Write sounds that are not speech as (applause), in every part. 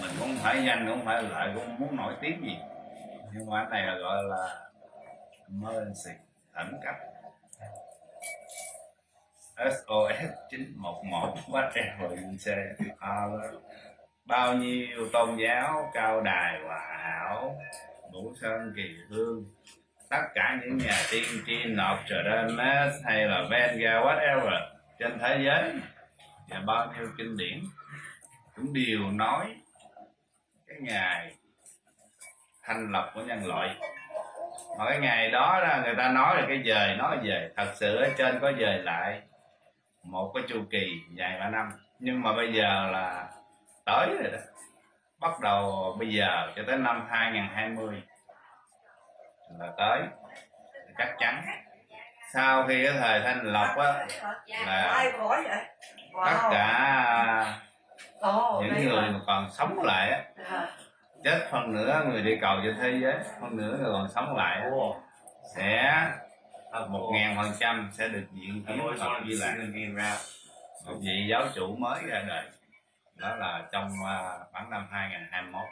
mình cũng phải danh cũng phải lợi cũng muốn nổi tiếng gì. Nhưng mà cái này là gọi là emergency khẩn cấp. SOS 911 whatever you say bao nhiêu tôn giáo, cao đài, hòa hảo, ngũ sơn, kỳ hương tất cả những nhà tiên tri Notre Dame hay là Venga whatever, trên thế giới. Và bao nhiêu kinh điển. Cũng đều nói ngày thanh lập của nhân loại. Mà cái ngày đó là người ta nói là cái dời nói về thật sự ở trên có dời lại một cái chu kỳ dài ba năm. Nhưng mà bây giờ là tới rồi đó. Bắt đầu bây giờ cho tới năm 2020 là tới. Chắc chắn. Sau khi cái thời thanh lộc á là ai có vậy? Tất cả Ồ, những người mà. còn sống lại á. À, chết phần nữa người đi cầu trên thế giới phần nữa người còn sống lại á, sẽ một ngàn phần trăm sẽ được diện kiến Phật Di Lạc một vị giáo chủ mới ra đời. Đó là trong uh, khoảng năm 2021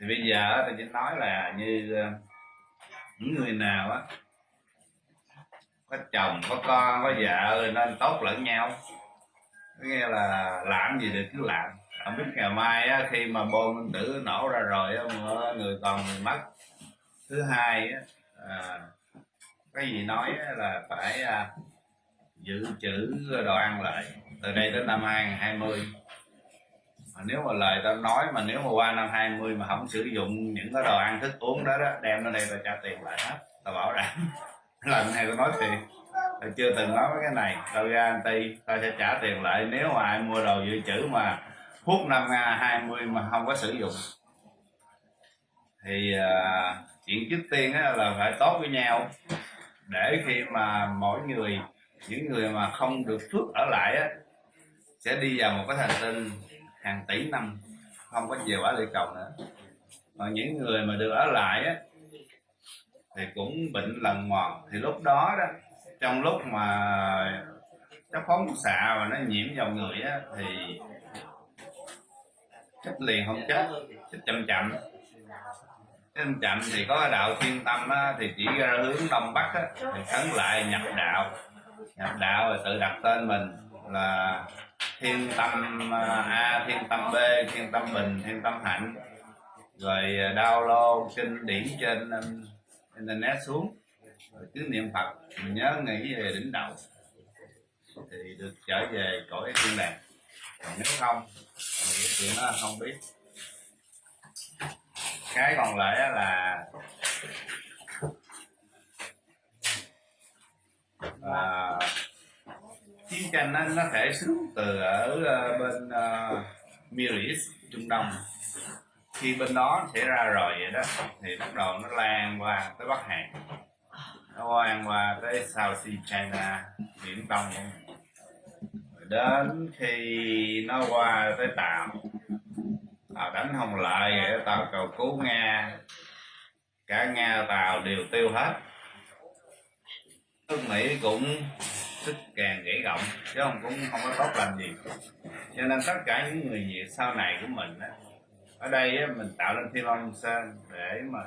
thì bây giờ á, tôi chỉ nói là như ờ, những người nào á có chồng có con có vợ nên tốt lẫn nhau nghe là làm gì được cứ làm không biết ngày mai á, khi mà bom nguyên tử nổ ra rồi á, người còn người mất. Thứ hai á, à, cái gì nói á, là phải à, dự trữ đồ ăn lại. Từ đây đến năm 2020 mà nếu mà lời tao nói mà nếu mà qua năm 20 mà không sử dụng những cái đồ ăn thức uống đó đó đem nó đây tao trả tiền lại hết. Tao bảo đảm (laughs) lần này tao nói tiền tao chưa từng nói cái này. Tao guarantee tao sẽ trả tiền lại. Nếu mà ai mua đồ dự trữ mà hút năm 20 mà không có sử dụng thì à, chuyện trước tiên á, là phải tốt với nhau. Để khi mà mỗi người những người mà không được phước ở lại á sẽ đi vào một cái thành tinh hàng tỷ năm không có về quả địa cầu nữa. Còn những người mà được ở lại á thì cũng bệnh lần mòn. Thì lúc đó đó trong lúc mà nó phóng xạ và nó nhiễm vào người á thì chết liền không chết chết chậm chậm. Chết chậm chậm thì có đạo thiên tâm á, thì chỉ ra hướng đông bắc á, thì khấn lại nhập đạo. Nhập đạo rồi tự đặt tên mình là thiên tâm à, a thiên tâm b thiên tâm bình thiên tâm hạnh. Rồi à, download kinh điển trên à, internet xuống rồi cứ niệm phật mình nhớ nghĩ về đỉnh đầu. Thì được trở về cõi thiên đàng. Còn nếu không thì chuyện nó không biết. Cái còn lại là à, chiến tranh nó, nó thể xuống từ ở ờ, bên uh, Middle East Trung Đông. Khi bên đó xảy ra rồi vậy đó thì bắt đầu nó lan qua tới Bắc Hàn nó ăn qua tới South Sea China Biển Đông. Rồi đến khi nó qua tới Tàu Tàu đánh không lại vậy Tàu cầu cứu Nga. Cả Nga Tàu đều tiêu hết. Nước Mỹ cũng sức càng gãy gọng chứ không cũng không có tốt lành gì. Cho nên tất cả những người Việt sau này của mình á, ở đây á, mình tạo lên thiên long sơn để mà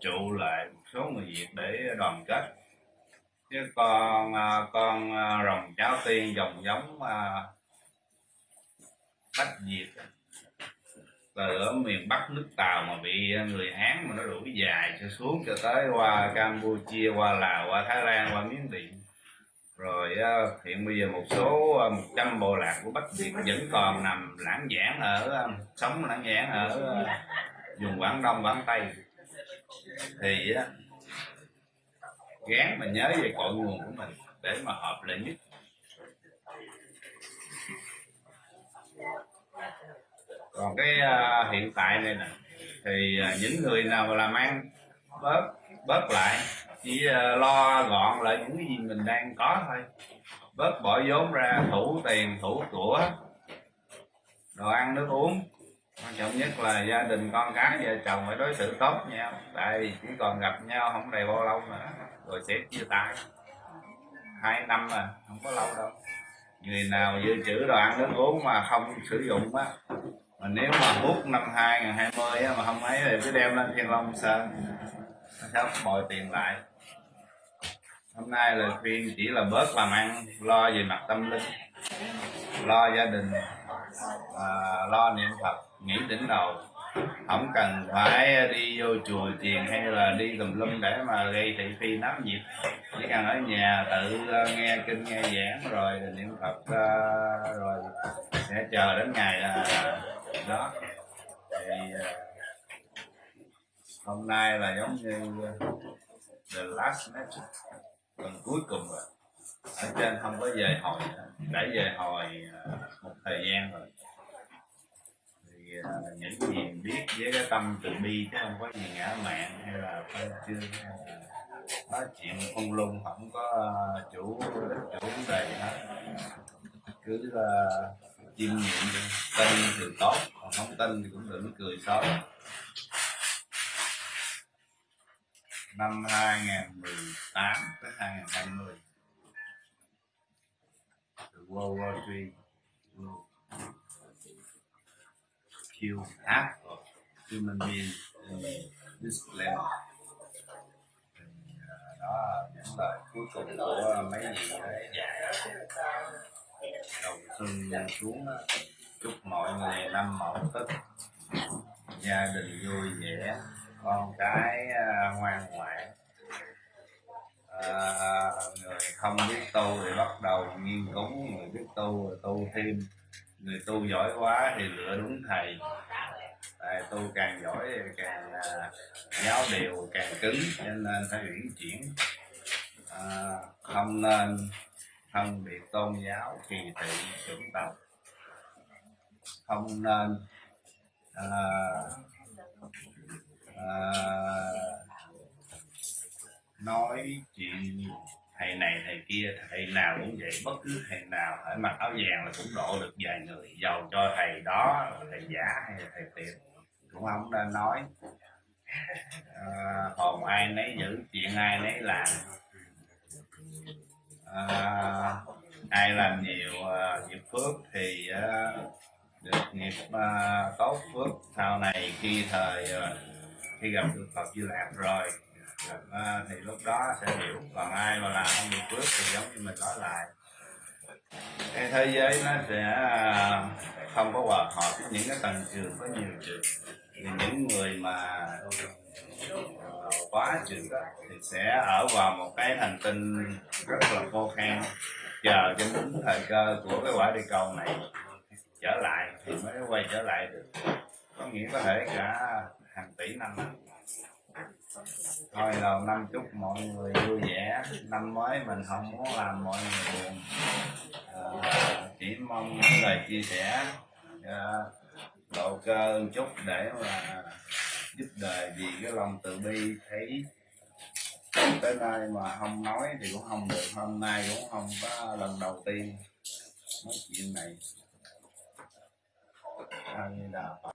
trụ lại một số người Việt để đoàn kết. Chứ con à, con à, rồng cháu tiên dòng giống à, bách Việt. Từ ở miền Bắc nước Tàu mà bị người Hán mà nó đuổi dài cho xuống cho tới qua Campuchia, qua Lào, qua Thái Lan, qua Miến Điện. Rồi hiện bây giờ một số 100 bộ lạc của Bắc Việt vẫn còn nằm lãng giảng ở sống lãng giảng ở vùng Quảng Đông, Quảng Tây thì uh, gán mà nhớ về cội nguồn của mình để mà hợp lại nhất. Còn cái uh, hiện tại này nè thì uh, những người nào mà làm ăn bớt bớt lại chỉ uh, lo gọn lại những cái gì mình đang có thôi. Bớt bỏ vốn ra thủ tiền thủ của đồ ăn nước uống quan trọng nhất là gia đình con cái vợ chồng phải đối xử tốt nhau. Tại vì chỉ còn gặp nhau không đầy bao lâu nữa rồi sẽ chia tay. Hai năm mà không có lâu đâu. Người nào dự trữ đồ ăn nước uống mà không sử dụng á mà nếu mà hút năm 2020 á, mà không ấy thì cứ đem lên Thiên Long Sơn. Nó sẽ bồi tiền lại. Hôm nay là khuyên chỉ là bớt làm ăn lo về mặt tâm linh lo gia đình à, lo niệm phật nghĩ đỉnh đầu. Không cần phải đi vô chùa chiền hay là đi tùm lum để mà gây thị phi nắm nhiệt. Chỉ cần ở nhà tự ờ, nghe kinh nghe giảng rồi niệm phật ờ, rồi sẽ chờ đến ngày ờ, đó. Thì hôm nay là giống như the last message tuần cuối cùng rồi ở trên không có về hồi đã về hồi à, một thời gian rồi. Thì à, những gì biết với cái tâm từ bi, chứ không có gì ngã mạng hay là phải chưa à, nói chuyện không lung không có chủ chủ vấn đề hết. Cứ là chiêm nghiệm tin thì tốt, còn không tin thì cũng đừng cười xấu. Năm 2018 tới 2020 World War III will kill half of human beings in this planet. Đó những lời cuối cùng của mấy vị đấy. đầu xuân xuống chúc mọi người năm mậu tức gia đình vui vẻ, con cái à, ngoan ngoãn à, người không biết tu thì bắt đầu nghiên cứu người biết tu rồi tu thêm. Người tu giỏi quá thì lựa đúng thầy. Tại tu càng giỏi càng à, giáo điều càng cứng cho nên phải uyển chuyển. À, không nên phân biệt tôn giáo kỳ thị chủng tộc. Không nên à, à, nói chuyện thầy này thầy kia thầy nào cũng vậy. Bất cứ thầy nào phải mặc áo vàng là cũng độ được vài người. Giàu cho thầy đó thầy giả hay là thầy tiệm cũng không nên nói. À, hồn ai nấy giữ chuyện ai nấy làm. À, ai làm nhiều uh, nghiệp phước thì uh, được nghiệp uh, tốt phước. Sau này khi thời uh, khi gặp được Phật Di Lạc rồi à, thì lúc đó sẽ hiểu. Còn ai mà làm không được phước thì giống như mình nói lại. Cái thế giới nó sẽ ờ, không có hòa hợp với những cái tầng trường có nhiều trường. Thì những người mà ờ, quá trường đó thì sẽ ở vào một cái hành tinh rất là khô khan. Chờ cho đúng thời cơ của cái quả địa cầu này trở lại thì mới quay trở lại được. Có nghĩa có thể cả hàng tỷ năm thôi đầu năm chúc mọi người vui vẻ. Năm mới mình không muốn làm mọi người buồn. À, chỉ mong những lời chia sẻ à, độ cơ chút để mà giúp đời vì cái lòng từ bi thấy tới nay mà không nói thì cũng không được. Hôm nay cũng không có lần đầu tiên nói chuyện này. A di đà phật.